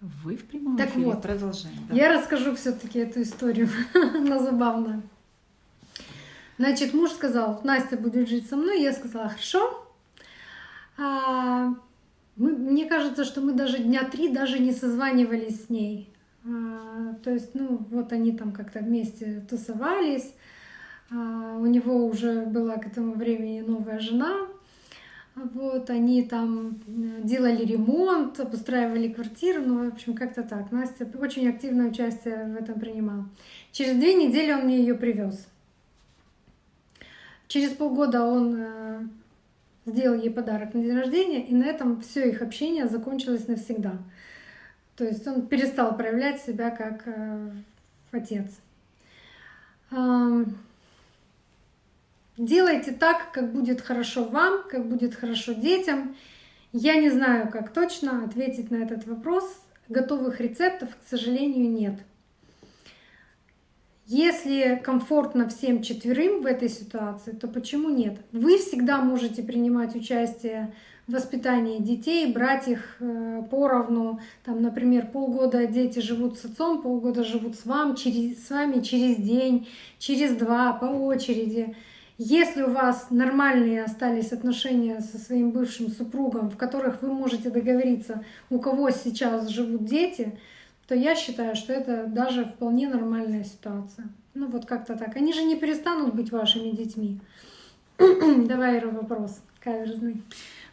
Вы в прямом Так эфире вот, продолжаем. да. Я расскажу все-таки эту историю, она забавная. Значит, муж сказал, Настя будет жить со мной. Я сказала, хорошо. А, мы, мне кажется, что мы даже дня три даже не созванивались с ней. А, то есть, ну, вот они там как-то вместе тусовались. А, у него уже была к этому времени новая жена. Вот, они там э, делали ремонт, обустраивали квартиру, ну, в общем, как-то так. Настя очень активное участие в этом принимала. Через две недели он мне ее привез. Через полгода он э, сделал ей подарок на день рождения, и на этом все их общение закончилось навсегда. То есть он перестал проявлять себя как э, отец. Делайте так, как будет хорошо вам, как будет хорошо детям. Я не знаю, как точно ответить на этот вопрос. Готовых рецептов, к сожалению, нет. Если комфортно всем четверым в этой ситуации, то почему нет? Вы всегда можете принимать участие в воспитании детей, брать их э, поровну. Там, например, полгода дети живут с отцом, полгода живут с, вам, через, с вами через день, через два, по очереди. Если у вас нормальные остались отношения со своим бывшим супругом, в которых вы можете договориться, у кого сейчас живут дети, то я считаю, что это даже вполне нормальная ситуация. Ну вот как-то так. Они же не перестанут быть вашими детьми. Давай, Ира, вопрос каверзный.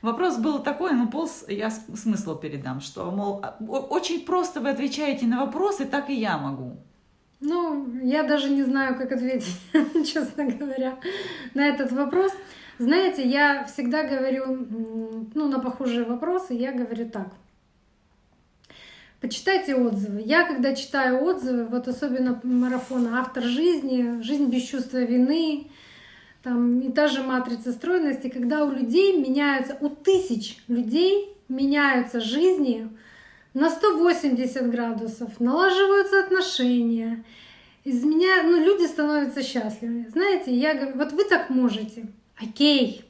Вопрос был такой, ну полз, я смысл передам, что, мол, а, очень просто вы отвечаете на вопросы, так и я могу. Ну, я даже не знаю, как ответить, честно говоря, на этот вопрос. Знаете, я всегда говорю, ну, на похожие вопросы, я говорю так. Почитайте отзывы. Я, когда читаю отзывы, вот особенно марафона «Автор жизни», «Жизнь без чувства вины», там и та же матрица стройности, когда у людей меняются, у тысяч людей меняются жизни на 180 градусов, налаживаются отношения, изменя... ну, люди становятся счастливыми. Знаете, я говорю, вот вы так можете, окей,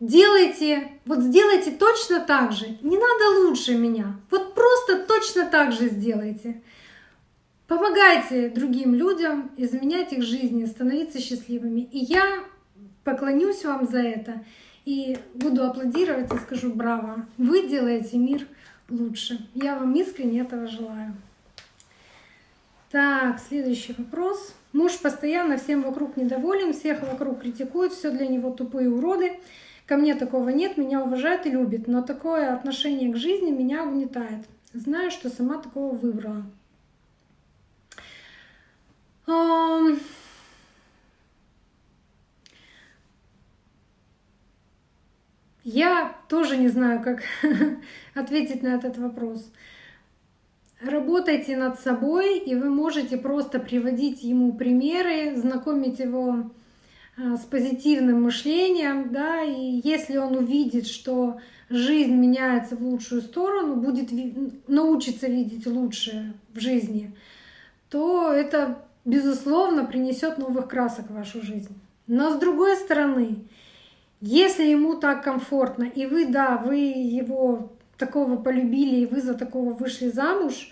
делайте, вот сделайте точно так же, не надо лучше меня, вот просто точно так же сделайте. Помогайте другим людям изменять их жизни, становиться счастливыми. И я поклонюсь вам за это и буду аплодировать и скажу браво. Вы делаете мир лучше. Я вам искренне этого желаю. Так, следующий вопрос. Муж постоянно всем вокруг недоволен, всех вокруг критикует, все для него тупые уроды. Ко мне такого нет, меня уважает и любит, но такое отношение к жизни меня угнетает. Знаю, что сама такого выбрала. Ам, Я тоже не знаю, как ответить на этот вопрос. Работайте над собой, и вы можете просто приводить ему примеры, знакомить его а, с позитивным мышлением, да, и если он увидит, что жизнь меняется в лучшую сторону, будет научится видеть лучшее в жизни, то это, безусловно, принесет новых красок в вашу жизнь. Но с другой стороны, если ему так комфортно, и вы, да, вы его такого полюбили, и вы за такого вышли замуж,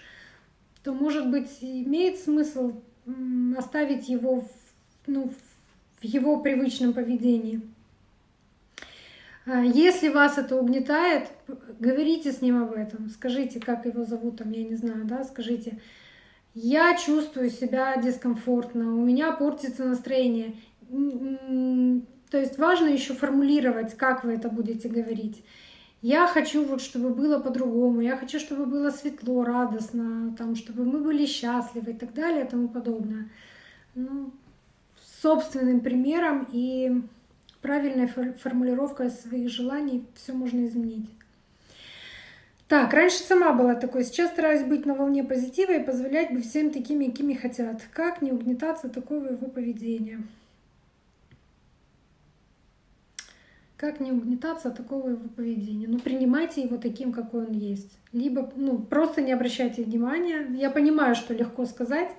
то, может быть, имеет смысл оставить его в, ну, в его привычном поведении. А Если вас это угнетает, говорите с ним об этом. Скажите, как его зовут, там, я не знаю, да, скажите, я чувствую себя дискомфортно, у меня портится настроение. То есть важно еще формулировать, как вы это будете говорить. Я хочу, вот, чтобы было по-другому, я хочу, чтобы было светло, радостно, там, чтобы мы были счастливы и так далее и тому подобное. Ну, собственным примером и правильной фор- формулировкой своих желаний все можно изменить. Так, раньше сама была такой, сейчас стараюсь быть на волне позитива и позволять быть всем такими, какими хотят. Как не угнетаться такого его поведения? Как не угнетаться от такого его поведения? Ну, принимайте его таким, какой он есть. Либо, ну, просто не обращайте внимания. Я понимаю, что легко сказать,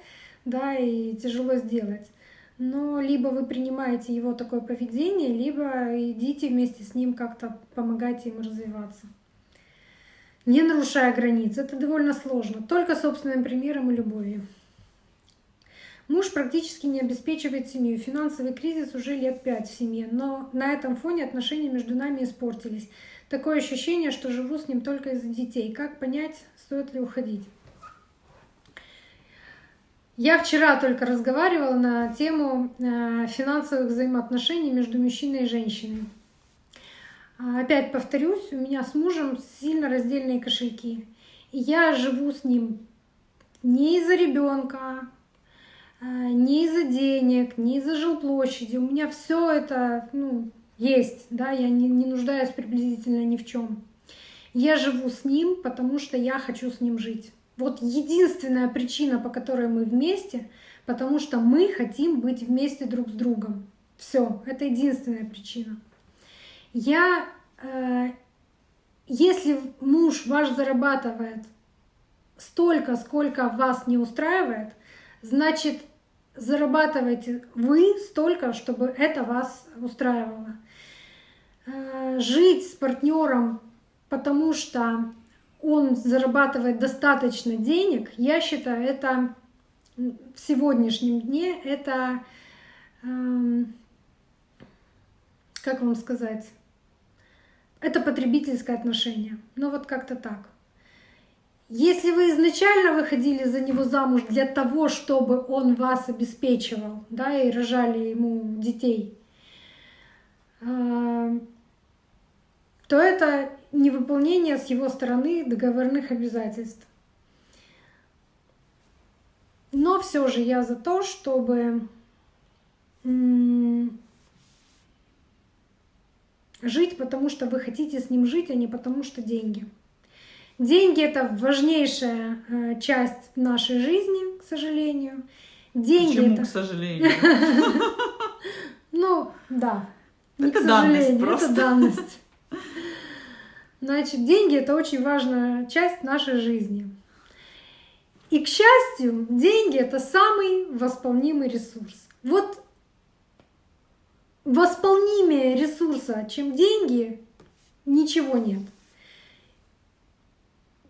да, и тяжело сделать. Но либо вы принимаете его такое поведение, либо идите вместе с ним как-то помогайте ему развиваться. не нарушая границ. Это довольно сложно. Только собственным примером и любовью. Муж практически не обеспечивает семью. Финансовый кризис уже лет пять в семье. Но на этом фоне отношения между нами испортились. Такое ощущение, что живу с ним только из-за детей. Как понять, стоит ли уходить? Я вчера только разговаривала на тему э, финансовых взаимоотношений между мужчиной и женщиной. А, опять повторюсь, у меня с мужем сильно раздельные кошельки. И я живу с ним не из-за ребенка, э, не из-за денег, не из-за жилплощади. У меня все это ну, есть, да, я не, не нуждаюсь приблизительно ни в чем. Я живу с ним, потому что я хочу с ним жить. Вот единственная причина, по которой мы вместе, потому что мы хотим быть вместе друг с другом. Все, это единственная причина. Я, э, если муж ваш зарабатывает столько, сколько вас не устраивает, значит зарабатывайте вы столько, чтобы это вас устраивало. Э, жить с партнером, потому что он зарабатывает достаточно денег, я считаю, это в сегодняшнем дне это, эм, как вам сказать, это потребительское отношение. Ну вот как-то так. Если вы изначально выходили за него замуж для того, чтобы он вас обеспечивал, да, и рожали ему детей, э, то это невыполнение с его стороны договорных обязательств. Но все же я за то, чтобы жить, потому что вы хотите с ним жить, а не потому что деньги. Деньги это важнейшая э, часть нашей жизни, к сожалению. Деньги Почему, это... к сожалению? Ну, да. Это данность просто. Это данность. Значит, деньги — это очень важная часть нашей жизни. И, к счастью, деньги — это самый восполнимый ресурс. Вот восполнимее ресурса, чем деньги, ничего нет.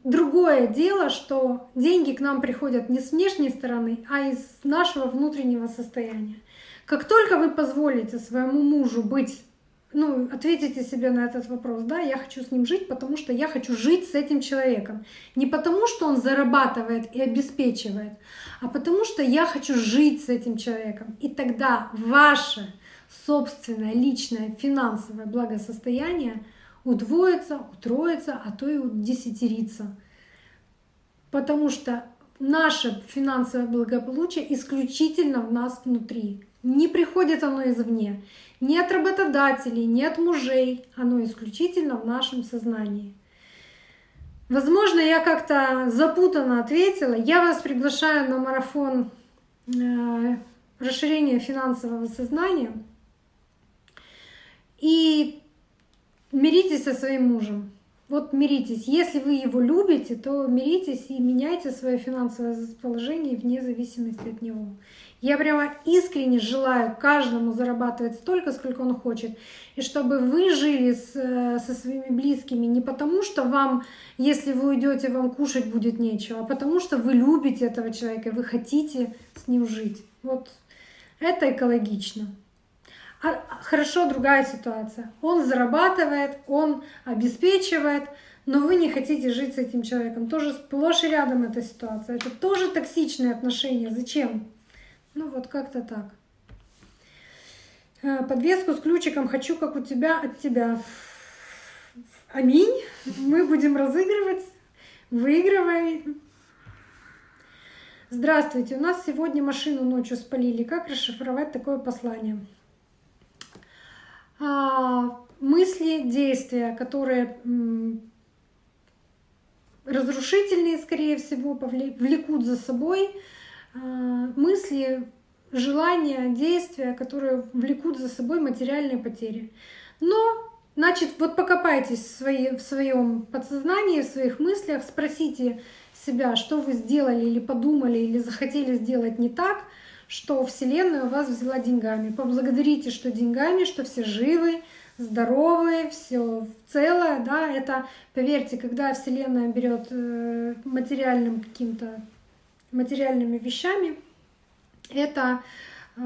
Другое дело, что деньги к нам приходят не с внешней стороны, а из нашего внутреннего состояния. Как только вы позволите своему мужу быть ну, ответите себе на этот вопрос, да, я хочу с ним жить, потому что я хочу жить с этим человеком. Не потому, что он зарабатывает и обеспечивает, а потому что я хочу жить с этим человеком. И тогда ваше собственное личное финансовое благосостояние удвоится, утроится, а то и удесятерится. Потому что наше финансовое благополучие исключительно в нас внутри. Не приходит оно извне. Ни от работодателей, ни от мужей. Оно исключительно в нашем сознании. Возможно, я как-то запутанно ответила. Я вас приглашаю на марафон э, расширения финансового сознания. И миритесь со своим мужем. Вот миритесь. Если вы его любите, то миритесь и меняйте свое финансовое положение вне зависимости от него. Я прямо искренне желаю каждому зарабатывать столько, сколько он хочет. И чтобы вы жили с, э, со своими близкими не потому, что вам, если вы уйдете, вам кушать будет нечего, а потому что вы любите этого человека, вы хотите с ним жить. Вот это экологично. Хорошо другая ситуация. Он зарабатывает, он обеспечивает, но вы не хотите жить с этим человеком. Тоже сплошь и рядом эта ситуация. Это тоже токсичные отношения. Зачем? Ну вот как-то так. Э, подвеску с ключиком хочу, как у тебя, от тебя. Аминь. Мы будем разыгрывать. Выигрывай. Здравствуйте. У нас сегодня машину ночью спалили. Как расшифровать такое послание? А, мысли, действия, которые разрушительные, скорее всего, повлекут за собой а, мысли, желания, действия, которые влекут за собой материальные потери. Но, значит, вот покопайтесь в, свои, в своем подсознании, в своих мыслях, спросите себя, что вы сделали или подумали, или захотели сделать не так, что Вселенная у вас взяла деньгами. Поблагодарите, что деньгами, что все живы, здоровы, все целое, да, это, поверьте, когда Вселенная берет э, материальным каким-то материальными вещами, это э,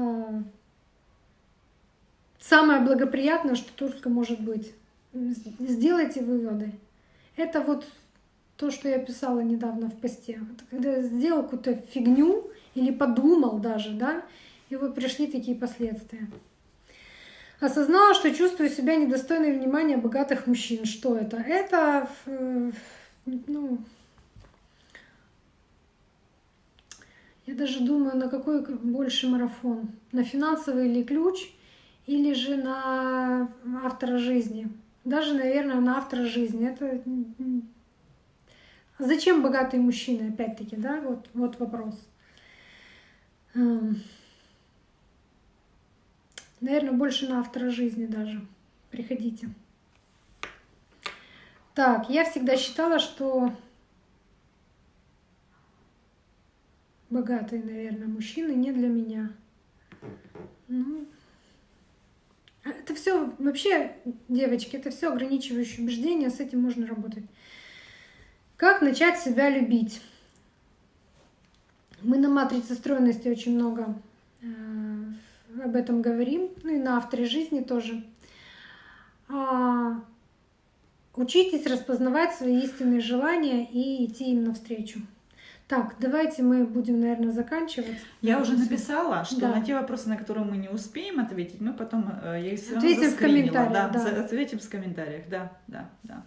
самое благоприятное, что только может быть. Сделайте выводы. Это вот то, что я писала недавно в посте. Когда сделал какую-то фигню или подумал даже, да, и вот пришли такие последствия. Осознала, что чувствую себя недостойной внимания богатых мужчин. Что это? Это, ну, я даже думаю, на какой больше марафон? На финансовый или ключ, или же на автора жизни? Даже, наверное, на автора жизни. Это Зачем богатые мужчины, опять-таки, да, вот, вот вопрос. Эм, наверное, больше на автора жизни даже. Приходите. Так, я всегда считала, что богатые, наверное, мужчины не для меня. Ну, это все вообще, девочки, это все ограничивающие убеждения, с этим можно работать. Как начать себя любить? Мы на матрице стройности очень много э, об этом говорим, ну и на авторе жизни тоже. А, учитесь распознавать свои истинные желания и идти им навстречу. Так, давайте мы будем, наверное, заканчивать. Я уже написала, что да. на те вопросы, на которые мы не успеем ответить, мы потом э, я их ответим в комментариях. Да, да. Ответим в комментариях, да, да, да.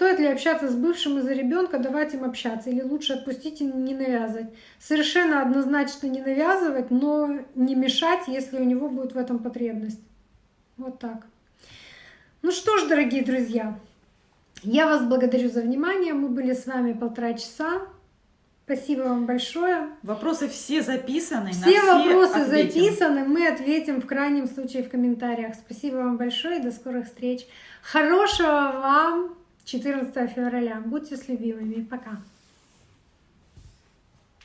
Стоит ли общаться с бывшим из-за ребенка, давать им общаться, или лучше отпустить и не навязывать? Совершенно однозначно не навязывать, но не мешать, если у него будет в этом потребность. Вот так. Ну что ж, дорогие друзья, я вас благодарю за внимание. Мы были с вами полтора часа. Спасибо вам большое. Вопросы все записаны. Все, все вопросы ответим. записаны. Мы ответим в крайнем случае в комментариях. Спасибо вам большое. До скорых встреч. Хорошего вам 14 февраля. Будьте с любимыми. Пока.